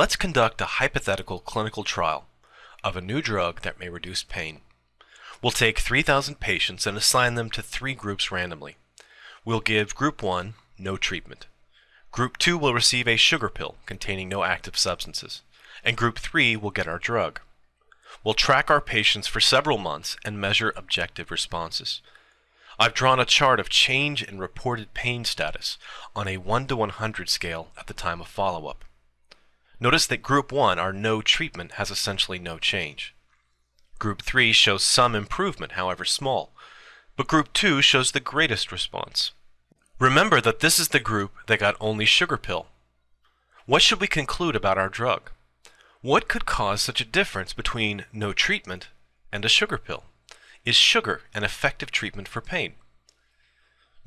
Let's conduct a hypothetical clinical trial of a new drug that may reduce pain. We'll take 3,000 patients and assign them to three groups randomly. We'll give Group 1 no treatment. Group 2 will receive a sugar pill containing no active substances. And Group 3 will get our drug. We'll track our patients for several months and measure objective responses. I've drawn a chart of change in reported pain status on a 1 to 100 scale at the time of follow-up. Notice that Group 1, our no treatment, has essentially no change. Group 3 shows some improvement, however small, but Group 2 shows the greatest response. Remember that this is the group that got only sugar pill. What should we conclude about our drug? What could cause such a difference between no treatment and a sugar pill? Is sugar an effective treatment for pain?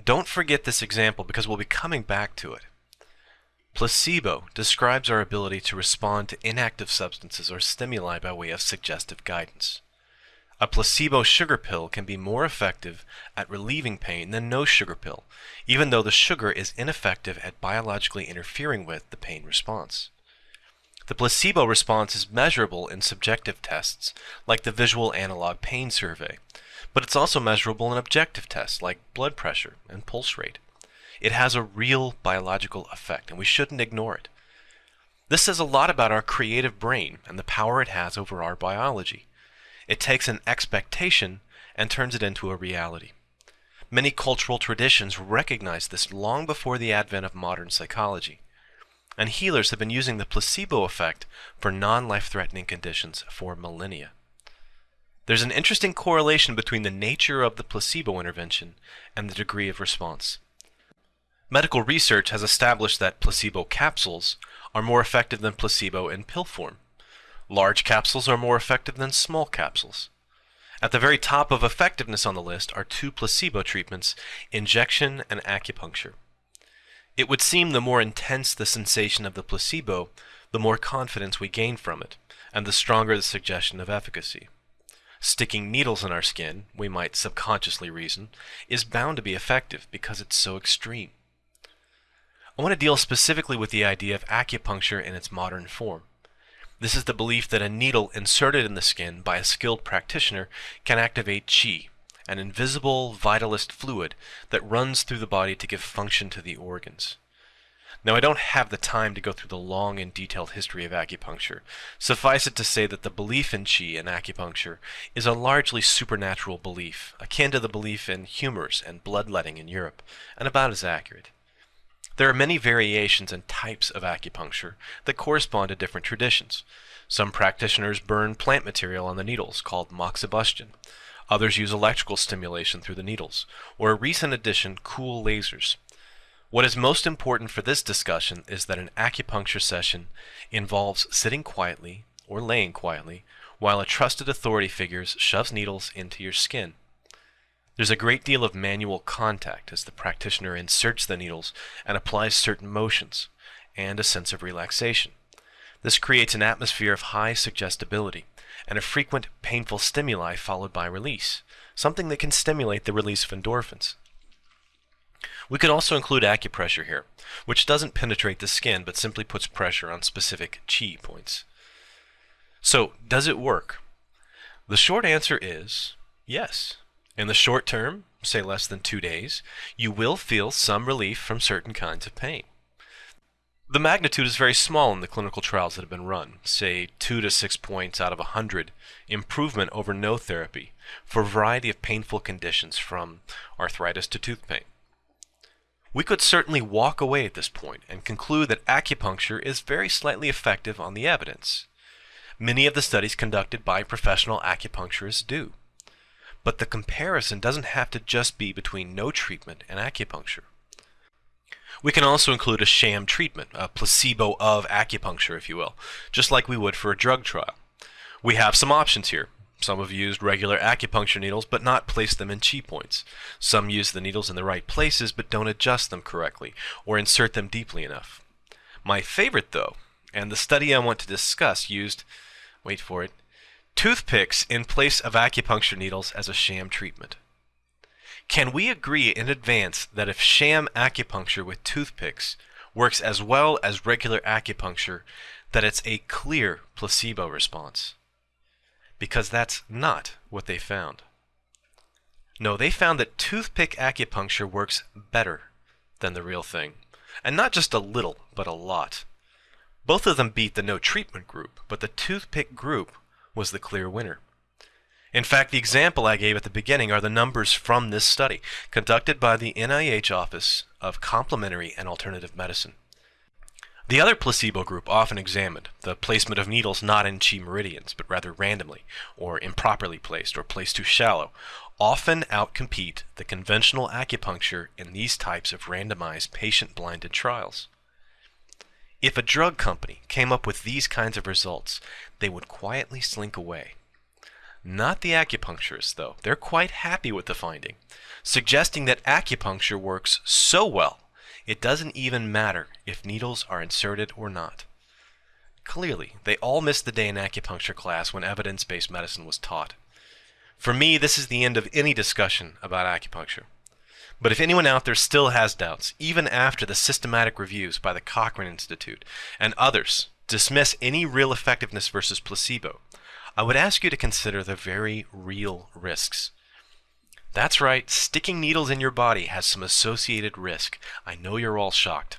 Don't forget this example because we'll be coming back to it. Placebo describes our ability to respond to inactive substances or stimuli by way of suggestive guidance. A placebo sugar pill can be more effective at relieving pain than no sugar pill, even though the sugar is ineffective at biologically interfering with the pain response. The placebo response is measurable in subjective tests, like the Visual Analog Pain Survey, but it's also measurable in objective tests, like blood pressure and pulse rate. It has a real biological effect, and we shouldn't ignore it. This says a lot about our creative brain and the power it has over our biology. It takes an expectation and turns it into a reality. Many cultural traditions recognized this long before the advent of modern psychology and healers have been using the placebo effect for non-life-threatening conditions for millennia. There's an interesting correlation between the nature of the placebo intervention and the degree of response. Medical research has established that placebo capsules are more effective than placebo in pill form. Large capsules are more effective than small capsules. At the very top of effectiveness on the list are two placebo treatments, injection and acupuncture. It would seem the more intense the sensation of the placebo, the more confidence we gain from it, and the stronger the suggestion of efficacy. Sticking needles in our skin, we might subconsciously reason, is bound to be effective because it's so extreme. I want to deal specifically with the idea of acupuncture in its modern form. This is the belief that a needle inserted in the skin by a skilled practitioner can activate qi, an invisible vitalist fluid that runs through the body to give function to the organs. Now, I don't have the time to go through the long and detailed history of acupuncture. Suffice it to say that the belief in qi and acupuncture is a largely supernatural belief, akin to the belief in humors and bloodletting in Europe, and about as accurate. There are many variations and types of acupuncture that correspond to different traditions. Some practitioners burn plant material on the needles, called moxibustion. Others use electrical stimulation through the needles, or a recent addition, cool lasers. What is most important for this discussion is that an acupuncture session involves sitting quietly or laying quietly while a trusted authority figure shoves needles into your skin. There's a great deal of manual contact as the practitioner inserts the needles and applies certain motions, and a sense of relaxation. This creates an atmosphere of high suggestibility and a frequent painful stimuli followed by release, something that can stimulate the release of endorphins. We could also include acupressure here, which doesn't penetrate the skin but simply puts pressure on specific chi points. So, does it work? The short answer is yes. In the short term, say less than two days, you will feel some relief from certain kinds of pain. The magnitude is very small in the clinical trials that have been run, say 2 to 6 points out of a 100 improvement over no therapy for a variety of painful conditions from arthritis to tooth pain. We could certainly walk away at this point and conclude that acupuncture is very slightly effective on the evidence. Many of the studies conducted by professional acupuncturists do. But the comparison doesn't have to just be between no treatment and acupuncture. We can also include a sham treatment, a placebo of acupuncture, if you will, just like we would for a drug trial. We have some options here. Some have used regular acupuncture needles but not placed them in chi points. Some use the needles in the right places but don't adjust them correctly or insert them deeply enough. My favorite, though, and the study I want to discuss used, wait for it, toothpicks in place of acupuncture needles as a sham treatment. Can we agree in advance that if sham acupuncture with toothpicks works as well as regular acupuncture, that it's a clear placebo response. Because that's not what they found. No, they found that toothpick acupuncture works better than the real thing. And not just a little, but a lot. Both of them beat the no treatment group, but the toothpick group was the clear winner. In fact, the example I gave at the beginning are the numbers from this study, conducted by the NIH Office of Complementary and Alternative Medicine. The other placebo group often examined, the placement of needles not in chi meridians, but rather randomly, or improperly placed, or placed too shallow, often outcompete the conventional acupuncture in these types of randomized patient-blinded trials. If a drug company came up with these kinds of results, they would quietly slink away. Not the acupuncturists, though. They're quite happy with the finding, suggesting that acupuncture works so well it doesn't even matter if needles are inserted or not. Clearly, they all missed the day in acupuncture class when evidence-based medicine was taught. For me, this is the end of any discussion about acupuncture. But if anyone out there still has doubts, even after the systematic reviews by the Cochrane Institute and others dismiss any real effectiveness versus placebo, I would ask you to consider the very real risks. That's right, sticking needles in your body has some associated risk. I know you're all shocked.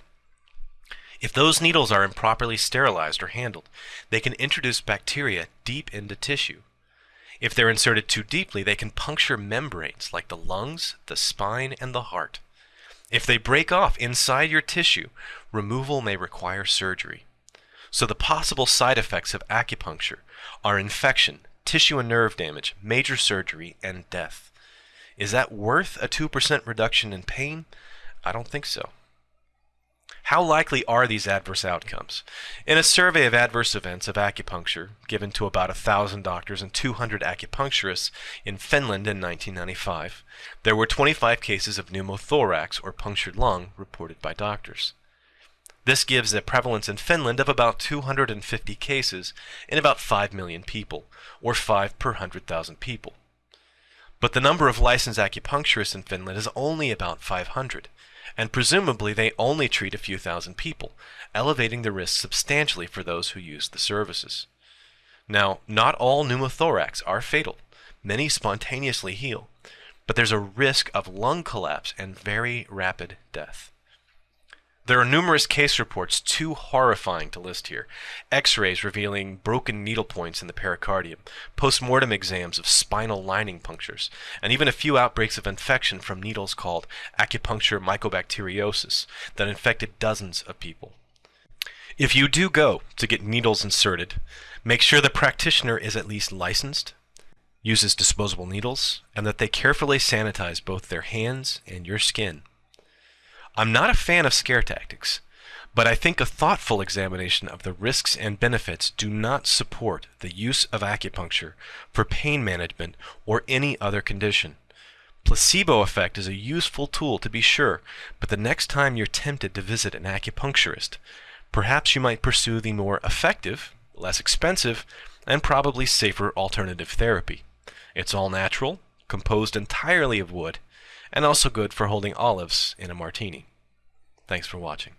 If those needles are improperly sterilized or handled, they can introduce bacteria deep into tissue. If they're inserted too deeply, they can puncture membranes like the lungs, the spine, and the heart. If they break off inside your tissue, removal may require surgery. So the possible side effects of acupuncture are infection, tissue and nerve damage, major surgery, and death. Is that worth a 2% reduction in pain? I don't think so. How likely are these adverse outcomes? In a survey of adverse events of acupuncture given to about 1,000 doctors and 200 acupuncturists in Finland in 1995, there were 25 cases of pneumothorax or punctured lung reported by doctors. This gives a prevalence in Finland of about 250 cases in about 5 million people, or 5 per 100,000 people. But the number of licensed acupuncturists in Finland is only about 500, and presumably they only treat a few thousand people, elevating the risk substantially for those who use the services. Now, not all pneumothorax are fatal. Many spontaneously heal, but there's a risk of lung collapse and very rapid death. There are numerous case reports too horrifying to list here. X-rays revealing broken needle points in the pericardium, post-mortem exams of spinal lining punctures, and even a few outbreaks of infection from needles called acupuncture mycobacteriosis that infected dozens of people. If you do go to get needles inserted, make sure the practitioner is at least licensed, uses disposable needles, and that they carefully sanitize both their hands and your skin I'm not a fan of scare tactics, but I think a thoughtful examination of the risks and benefits do not support the use of acupuncture for pain management or any other condition. Placebo effect is a useful tool to be sure, but the next time you're tempted to visit an acupuncturist, perhaps you might pursue the more effective, less expensive, and probably safer alternative therapy. It's all natural, composed entirely of wood, and also good for holding olives in a martini. Thanks for watching.